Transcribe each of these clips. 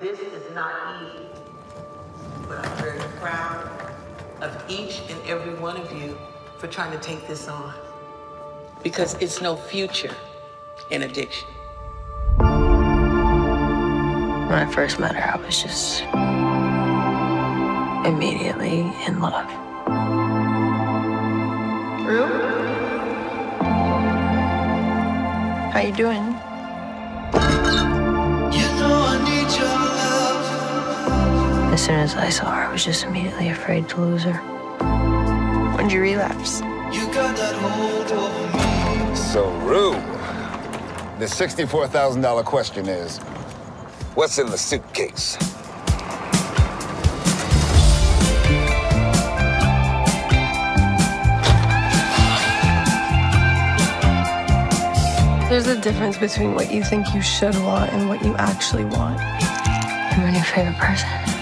This is not easy, but I'm very proud of each and every one of you for trying to take this on. Because it's no future in addiction. When I first met her, I was just immediately in love. Rue? How you doing? As soon as I saw her, I was just immediately afraid to lose her. When'd you relapse? So, Rue, the $64,000 question is, what's in the suitcase? There's a difference between what you think you should want and what you actually want. I'm your favorite person.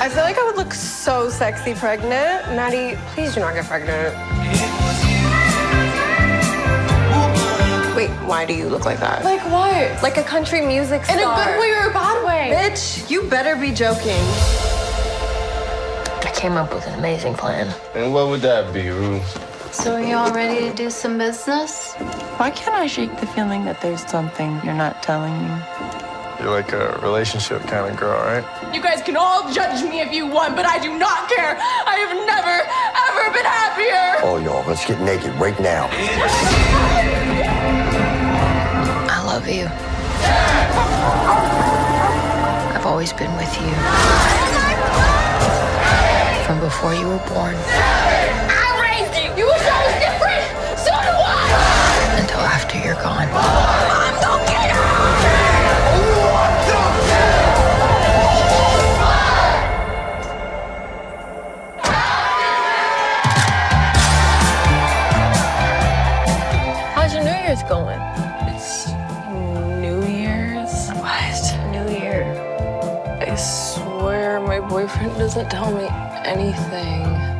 I feel like I would look so sexy pregnant. Maddy, please do not get pregnant. Wait, why do you look like that? Like what? Like a country music star. In a good way or a bad way? Bitch, you better be joking. I came up with an amazing plan. And what would that be, Rue? So are you all ready to do some business? Why can't I shake the feeling that there's something you're not telling me? You're like a relationship kind of girl, right? You guys can all judge me if you want, but I do not care. I have never, ever been happier. Oh, y'all, let's get naked right now. I love you. I've always been with you. From before you were born I raised you. You Year's going? It's New Year's. What? New Year. I swear my boyfriend doesn't tell me anything.